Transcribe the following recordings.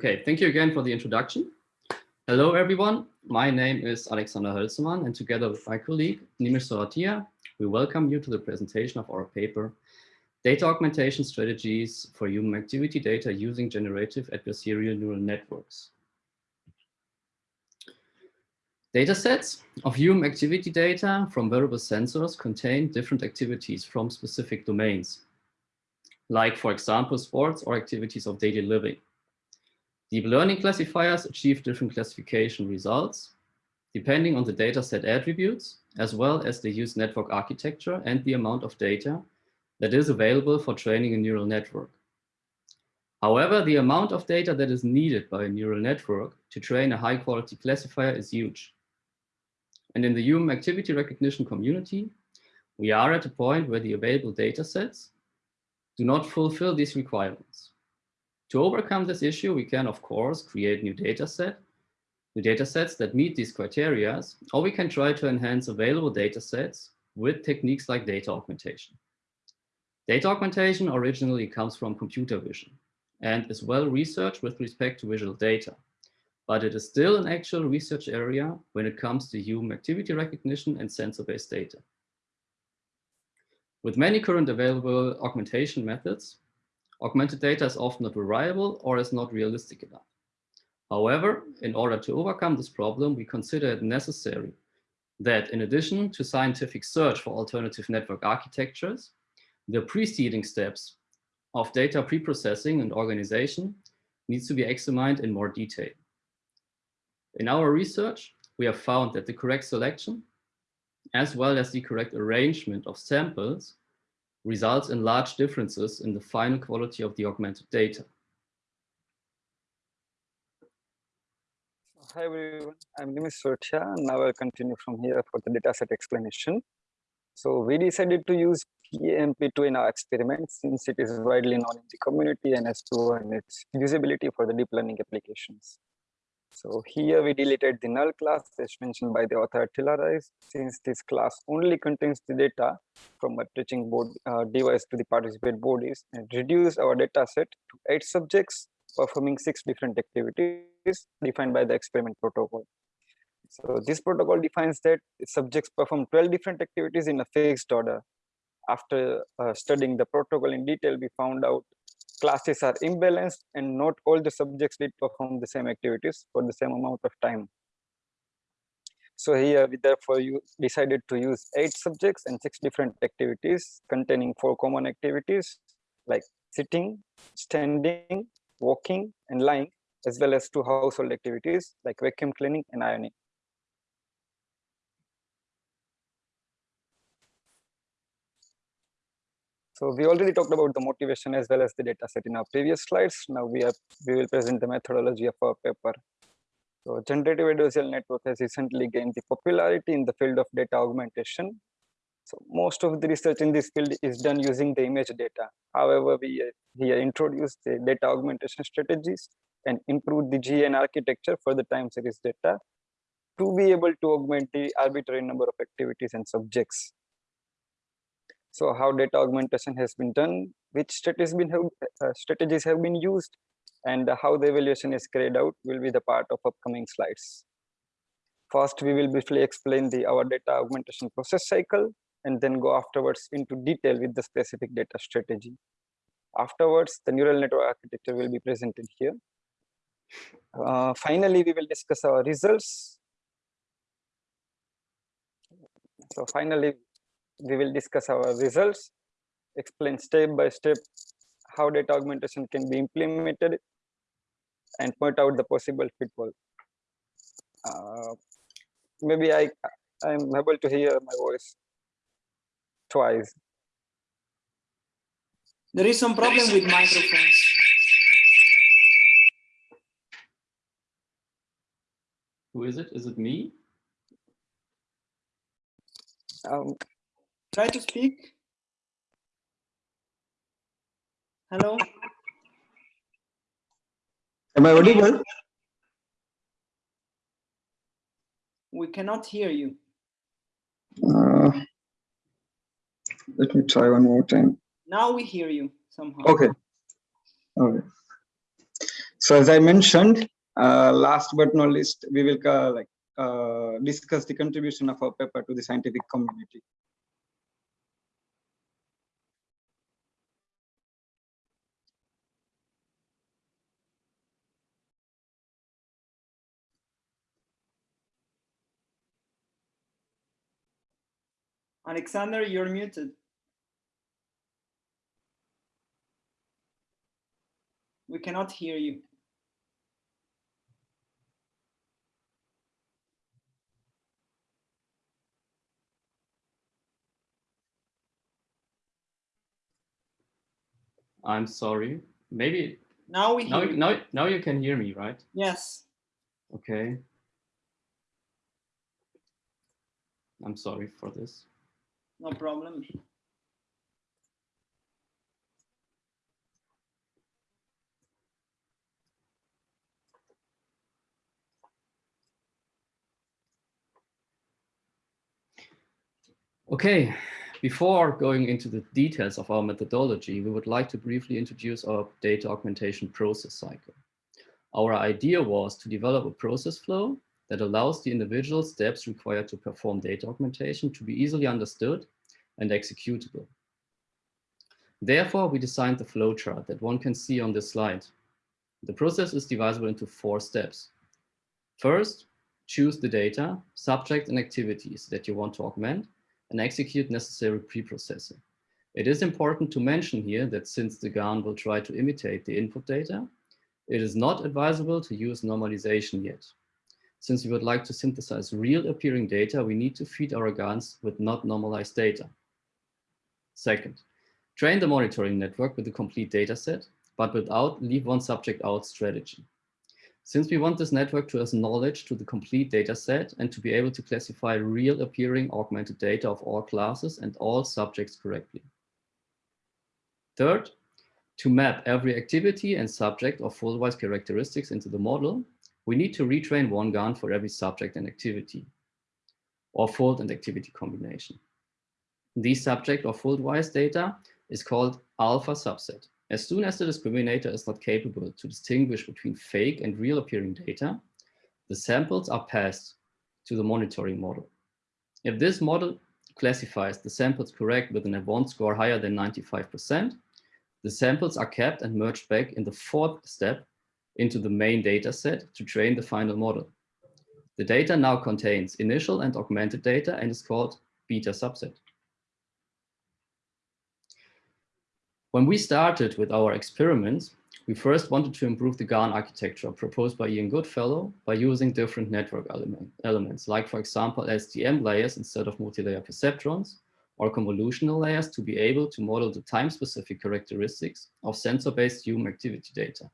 Okay, thank you again for the introduction. Hello, everyone. My name is Alexander Hölzemann, and together with my colleague, Nimesh Soratia, we welcome you to the presentation of our paper, Data Augmentation Strategies for Human Activity Data Using Generative Adversarial Neural Networks. Datasets of human activity data from wearable sensors contain different activities from specific domains, like, for example, sports or activities of daily living. Deep learning classifiers achieve different classification results depending on the dataset attributes, as well as the used network architecture and the amount of data that is available for training a neural network. However, the amount of data that is needed by a neural network to train a high quality classifier is huge. And in the human activity recognition community, we are at a point where the available data sets do not fulfill these requirements. To overcome this issue, we can, of course, create new data set, new data sets that meet these criteria, or we can try to enhance available data sets with techniques like data augmentation. Data augmentation originally comes from computer vision and is well researched with respect to visual data, but it is still an actual research area when it comes to human activity recognition and sensor-based data. With many current available augmentation methods, Augmented data is often not reliable or is not realistic enough. However, in order to overcome this problem, we consider it necessary that in addition to scientific search for alternative network architectures, the preceding steps of data preprocessing and organization needs to be examined in more detail. In our research, we have found that the correct selection, as well as the correct arrangement of samples results in large differences in the final quality of the augmented data. Hi everyone, I'm Nimesh Soratia. Now I'll continue from here for the dataset explanation. So we decided to use PAMAP2 in our experiment since it is widely known in the community and has proven its usability for the deep learning applications. So here we deleted the null class as mentioned by the author Attila since this class only contains the data from a teaching board uh, device to the participant bodies and reduce our data set to eight subjects performing six different activities defined by the experiment protocol. So this protocol defines that subjects perform 12 different activities in a fixed order. After uh, studying the protocol in detail, we found out classes are imbalanced and not all the subjects did perform the same activities for the same amount of time. So here we therefore you decided to use eight subjects and six different activities containing four common activities like sitting, standing, walking, and lying, as well as two household activities like vacuum cleaning and ironing. So we already talked about the motivation as well as the data set in our previous slides. Now we have we will present the methodology of our paper. So generative adversarial network has recently gained the popularity in the field of data augmentation. So most of the research in this field is done using the image data. However, we here introduce the data augmentation strategies and improve the GAN architecture for the time series data to be able to augment the arbitrary number of activities and subjects so how data augmentation has been done, which strategies, been have, uh, strategies have been used, and how the evaluation is carried out will be the part of upcoming slides. First, we will briefly explain the our data augmentation process cycle, and then go afterwards into detail with the specific data strategy. Afterwards, the neural network architecture will be presented here. Uh, finally, we will discuss our results. So finally, we will discuss our results, explain step by step how data augmentation can be implemented, and point out the possible pitfall. Uh, maybe I I'm able to hear my voice twice. There is some problem with microphones. Who is it? Is it me? Um, Try to speak. Hello. Am I audible? We cannot hear you. Uh, let me try one more time. Now we hear you somehow. Okay. Okay. So as I mentioned, uh, last but not least, we will uh, like uh, discuss the contribution of our paper to the scientific community. Alexander, you're muted. We cannot hear you. I'm sorry. Maybe Now we now, hear you. now, now you can hear me, right? Yes. Okay. I'm sorry for this. No problem. Okay, before going into the details of our methodology, we would like to briefly introduce our data augmentation process cycle. Our idea was to develop a process flow that allows the individual steps required to perform data augmentation to be easily understood and executable. Therefore, we designed the flowchart that one can see on this slide. The process is divisible into four steps. First, choose the data, subject and activities that you want to augment and execute necessary pre-processing. It is important to mention here that since the GAN will try to imitate the input data, it is not advisable to use normalization yet. Since we would like to synthesize real appearing data, we need to feed our GANs with not normalized data. Second, train the monitoring network with a complete data set, but without leave one subject out strategy. Since we want this network to have knowledge to the complete data set and to be able to classify real appearing augmented data of all classes and all subjects correctly. Third, to map every activity and subject or fold-wise characteristics into the model, we need to retrain one GAN for every subject and activity, or fold and activity combination. These subject or fold-wise data is called alpha subset. As soon as the discriminator is not capable to distinguish between fake and real appearing data, the samples are passed to the monitoring model. If this model classifies the samples correct with an F1 score higher than 95%, the samples are kept and merged back in the fourth step into the main data set to train the final model. The data now contains initial and augmented data and is called beta subset. When we started with our experiments, we first wanted to improve the GAN architecture proposed by Ian Goodfellow by using different network element, elements, like for example, LSTM layers instead of multi-layer perceptrons, or convolutional layers to be able to model the time-specific characteristics of sensor-based human activity data.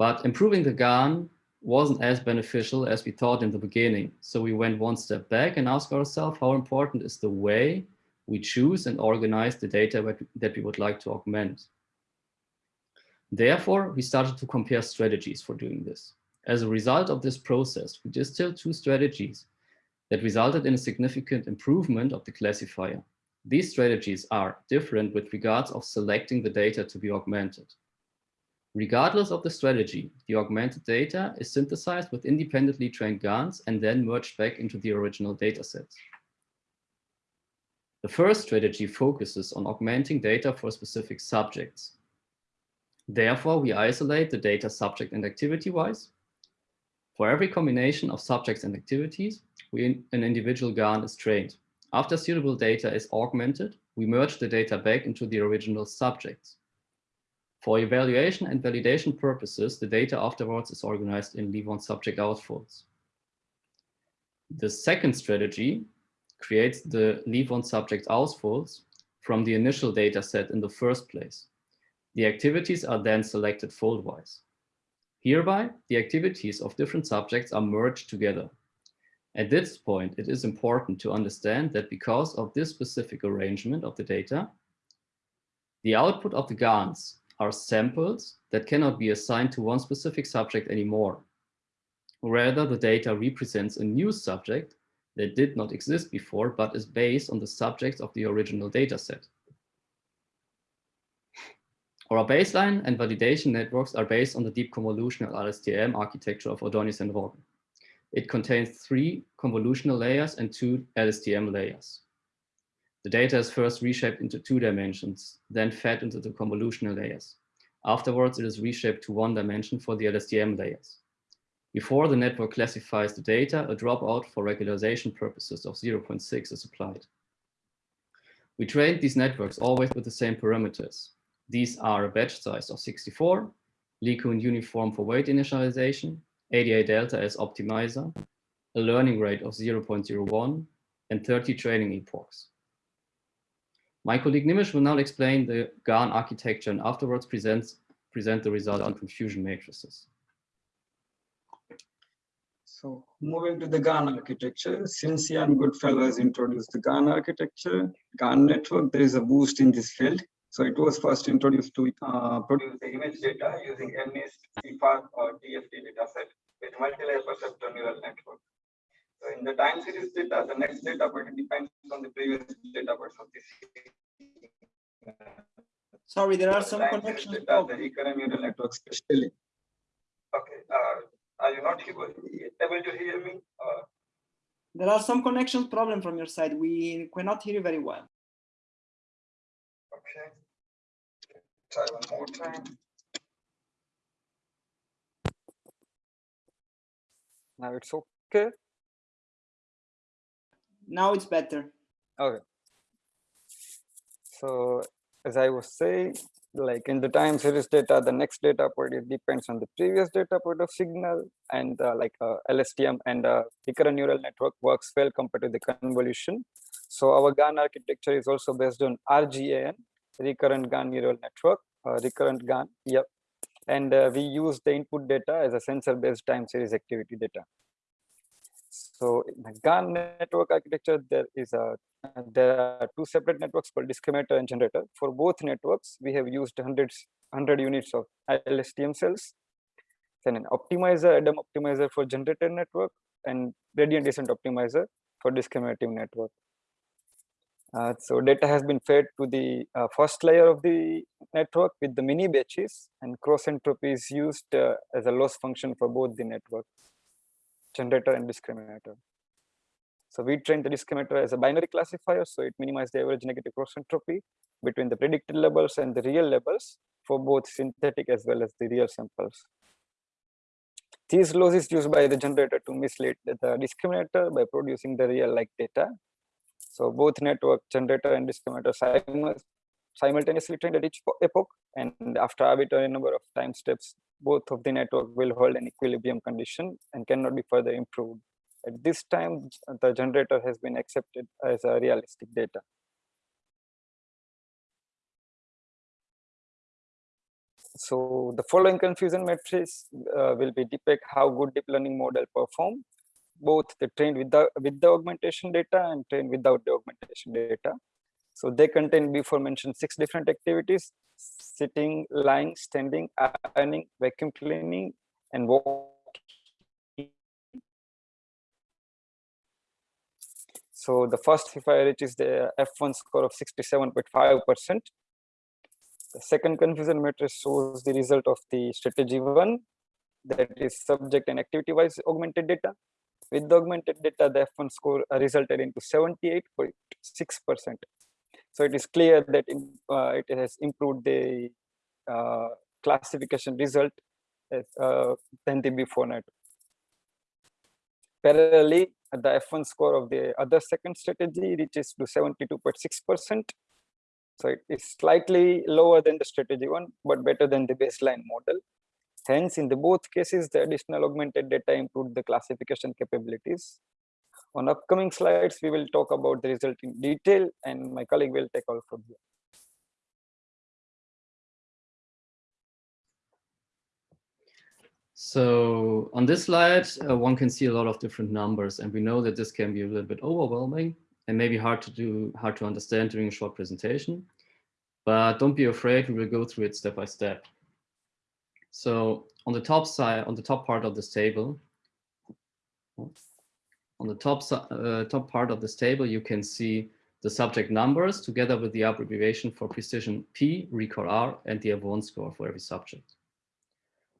But improving the GAN wasn't as beneficial as we thought in the beginning. So we went one step back and asked ourselves how important is the way we choose and organize the data that we would like to augment. Therefore, we started to compare strategies for doing this. As a result of this process, we distilled two strategies that resulted in a significant improvement of the classifier. These strategies are different with regards of selecting the data to be augmented. Regardless of the strategy, the augmented data is synthesized with independently trained GANs and then merged back into the original datasets. The first strategy focuses on augmenting data for specific subjects. Therefore, we isolate the data subject and activity-wise. For every combination of subjects and activities, we, an individual GAN is trained. After suitable data is augmented, we merge the data back into the original subjects. For evaluation and validation purposes, the data afterwards is organized in leave one subject out folds. The second strategy creates the leave one subject out folds from the initial data set in the first place. The activities are then selected fold-wise. Hereby, the activities of different subjects are merged together. At this point, it is important to understand that because of this specific arrangement of the data, the output of the GANs are samples that cannot be assigned to one specific subject anymore. Rather, the data represents a new subject that did not exist before, but is based on the subjects of the original data set. Our baseline and validation networks are based on the deep convolutional LSTM architecture of Ordóñez and Roggen. It contains three convolutional layers and two LSTM layers. The data is first reshaped into two dimensions, then fed into the convolutional layers. Afterwards, it is reshaped to one dimension for the LSTM layers. Before the network classifies the data, a dropout for regularization purposes of 0.6 is applied. We trained these networks always with the same parameters. These are a batch size of 64, LeCun uniform for weight initialization, Adadelta as optimizer, a learning rate of 0.01, and 30 training epochs. My colleague Nimish will now explain the GAN architecture and afterwards presents, present the result on confusion matrices. So moving to the GAN architecture, since Ian Goodfellow has introduced the GAN architecture, GAN network, there is a boost in this field. So it was first introduced to uh, produce the image data using MNIST, CIFAR, or DFT dataset with multi-layer perceptor neural network. So in the time series data, the next data point depends on the previous data points of this. Sorry, there are The some time series connections. data, problems. The recurrent neural network especially. Okay, uh, are you not able, able to hear me? Uh, There are some connection problem from your side. We cannot hear you very well. okay. Try one more time. Now it's okay. Now it's better. Okay. So as I was saying, like in the time series data, the next data point it depends on the previous data point of signal and uh, like uh, LSTM and uh, recurrent neural network works well compared to the convolution. So our GAN architecture is also based on RGAN, recurrent GAN neural network, uh, recurrent GAN, yep. And uh, we use the input data as a sensor based time series activity data. So in the GAN network architecture, there is a there are two separate networks called discriminator and generator. For both networks, we have used hundreds, 100 units of LSTM cells, then an optimizer, Adam optimizer for generator network, and gradient descent optimizer for discriminative network. Uh, so data has been fed to the uh, first layer of the network with the mini batches, and cross entropy is used uh, as a loss function for both the network, generator and discriminator. So we trained the discriminator as a binary classifier, so it minimized the average negative cross entropy between the predicted labels and the real labels for both synthetic as well as the real samples. These laws is used by the generator to mislead the discriminator by producing the real like data. So both network generator and discriminator simultaneously trained at each epoch, and after arbitrary number of time steps, both of the network will hold an equilibrium condition and cannot be further improved. At this time, the generator has been accepted as a realistic data. So the following confusion matrix uh, will be depict how good deep learning model perform, both the trained with the, with the augmentation data and trained without the augmentation data. So they contain before mentioned six different activities, sitting, lying, standing, ironing, vacuum cleaning, and walking So the first if I reach is the F1 score of 67.5%. The second confusion matrix shows the result of the strategy one, that is subject and activity wise augmented data. With the augmented data, the F1 score resulted into 78.6%. So it is clear that uh, it has improved the uh, classification result as, uh, than the before net. Parallelly, the F1 score of the other second strategy reaches to 72.6%. So it is slightly lower than the strategy one, but better than the baseline model. Hence, in the both cases, the additional augmented data improved the classification capabilities. On upcoming slides, we will talk about the result in detail, and my colleague will take all from here. So on this slide, uh, one can see a lot of different numbers, and we know that this can be a little bit overwhelming and maybe hard to do, hard to understand during a short presentation. But don't be afraid, we will go through it step by step. So on the top side, on the top part of this table, on the top uh, top part of this table, you can see the subject numbers together with the abbreviation for precision P, recall R, and the F1 score for every subject.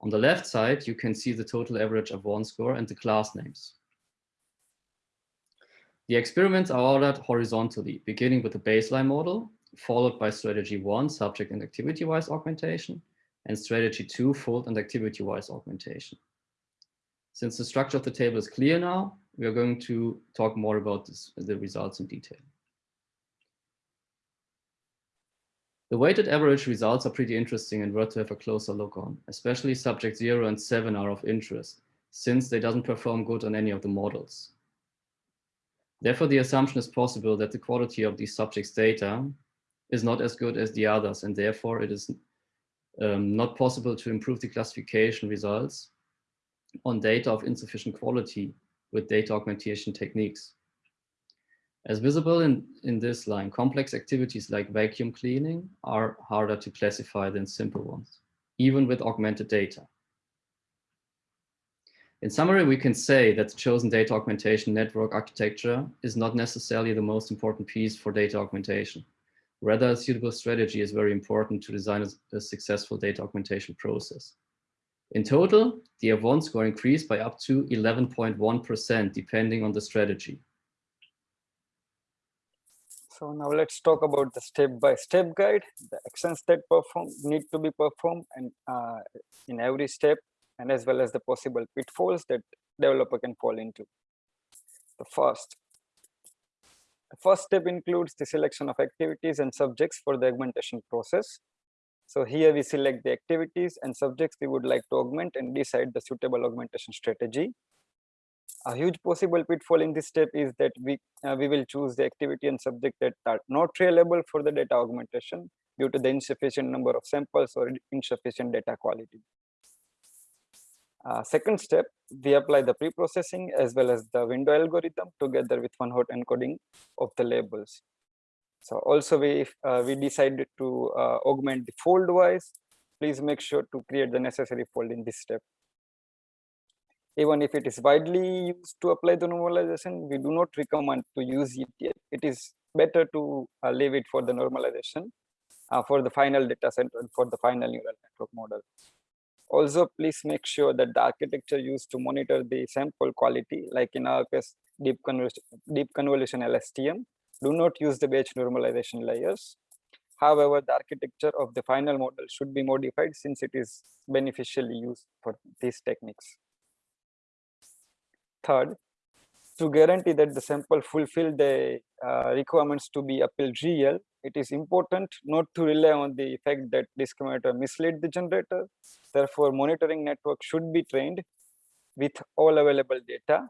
On the left side, you can see the total average F1 score and the class names. The experiments are ordered horizontally, beginning with the baseline model, followed by strategy one, subject and activity-wise augmentation, and strategy two, fold and activity-wise augmentation. Since the structure of the table is clear now, we are going to talk more about this, the results in detail. The weighted average results are pretty interesting and worth to have a closer look on, especially subject zero and seven are of interest, since they doesn't perform good on any of the models. Therefore, the assumption is possible that the quality of these subjects' data is not as good as the others, and therefore it is um, not possible to improve the classification results on data of insufficient quality with data augmentation techniques. As visible in, in this line, complex activities like vacuum cleaning are harder to classify than simple ones, even with augmented data. In summary, we can say that the chosen data augmentation network architecture is not necessarily the most important piece for data augmentation. Rather, a suitable strategy is very important to design a, a successful data augmentation process. In total, the F1 score increased by up to 11.1% depending on the strategy. So now let's talk about the step-by-step -step guide, the actions that perform need to be performed and uh, in every step and as well as the possible pitfalls that developer can fall into. The first, the first step includes the selection of activities and subjects for the augmentation process. So here we select the activities and subjects we would like to augment and decide the suitable augmentation strategy. A huge possible pitfall in this step is that we, uh, we will choose the activity and subject that are not reliable for the data augmentation due to the insufficient number of samples or insufficient data quality. Uh, second step, we apply the pre-processing as well as the window algorithm together with one hot encoding of the labels. So also we, uh, we decided to uh, augment the fold wise. Please make sure to create the necessary fold in this step. Even if it is widely used to apply the normalization, we do not recommend to use it yet. It is better to uh, leave it for the normalization uh, for the final data set and for the final neural network model. Also, please make sure that the architecture used to monitor the sample quality, like in our case, deep convolution, deep convolution LSTM, do not use the batch normalization layers. However, the architecture of the final model should be modified since it is beneficially used for these techniques. Third, to guarantee that the sample fulfill the uh, requirements to be appealed real, it is important not to rely on the fact that discriminator misled the generator. Therefore, monitoring network should be trained with all available data.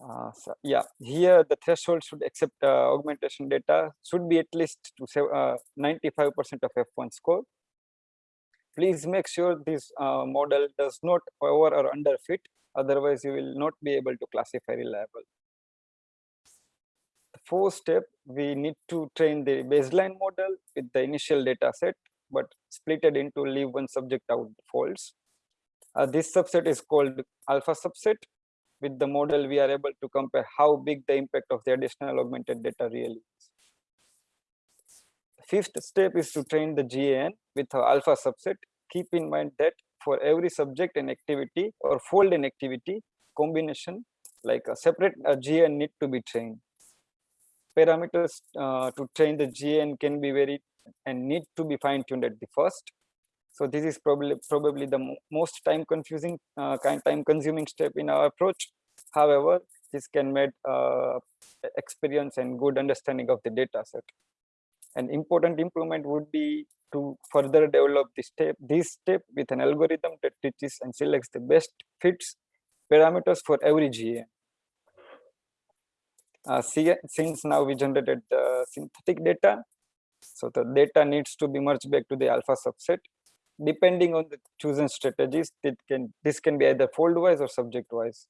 Uh, so yeah, here the threshold should accept uh, augmentation data should be at least to 95% uh, of F1 score. Please make sure this uh, model does not over or underfit otherwise you will not be able to classify reliable. The fourth step, we need to train the baseline model with the initial data set, but split it into leave one subject out folds. Uh, this subset is called alpha subset. With the model, we are able to compare how big the impact of the additional augmented data really is. Fifth step is to train the GAN with the alpha subset. Keep in mind that for every subject and activity or fold and activity combination like a separate uh, GAN need to be trained. Parameters uh, to train the GAN can be very and need to be fine tuned at the first. So this is probably probably the most time confusing uh, kind time consuming step in our approach. However, this can make uh, experience and good understanding of the data set. An important improvement would be to further develop this step, this step with an algorithm that teaches and selects the best fits parameters for every GA. Uh, since now we generated the synthetic data, so the data needs to be merged back to the alpha subset. Depending on the chosen strategies, it can this can be either fold wise or subject wise.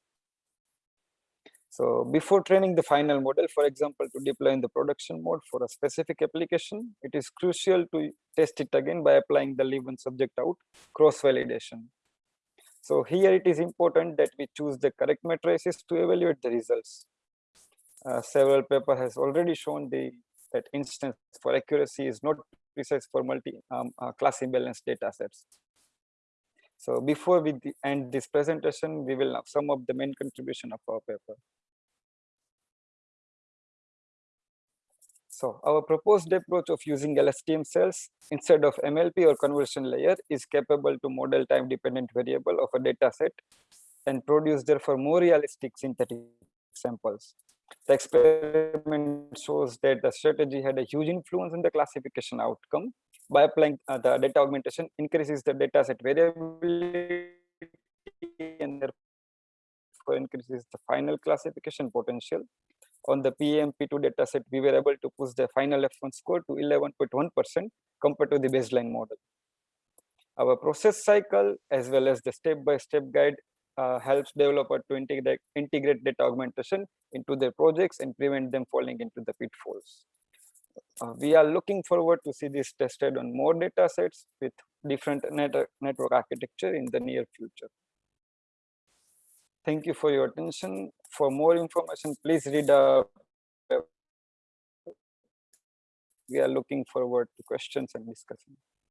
So before training the final model, for example, to deploy in the production mode for a specific application, it is crucial to test it again by applying the leave one subject out cross validation. So here it is important that we choose the correct matrices to evaluate the results. Uh, several paper has already shown the that instance for accuracy is not precise for multi um, uh, class imbalance data sets. So before we end this presentation, we will sum up the main contribution of our paper. So our proposed approach of using LSTM cells instead of MLP or conversion layer is capable to model time dependent variable of a data set and produce therefore more realistic synthetic samples. The experiment shows that the strategy had a huge influence on the classification outcome. By applying uh, the data augmentation increases the data set variability and therefore increases the final classification potential. On the PAMAP2 dataset, we were able to push the final F1 score to 11.1% compared to the baseline model. Our process cycle as well as the step-by-step guide uh, helps developer to integrate, integrate data augmentation into their projects and prevent them falling into the pitfalls. Uh, we are looking forward to see this tested on more data sets with different net network architecture in the near future. Thank you for your attention. For more information, please read our we are looking forward to questions and discussion.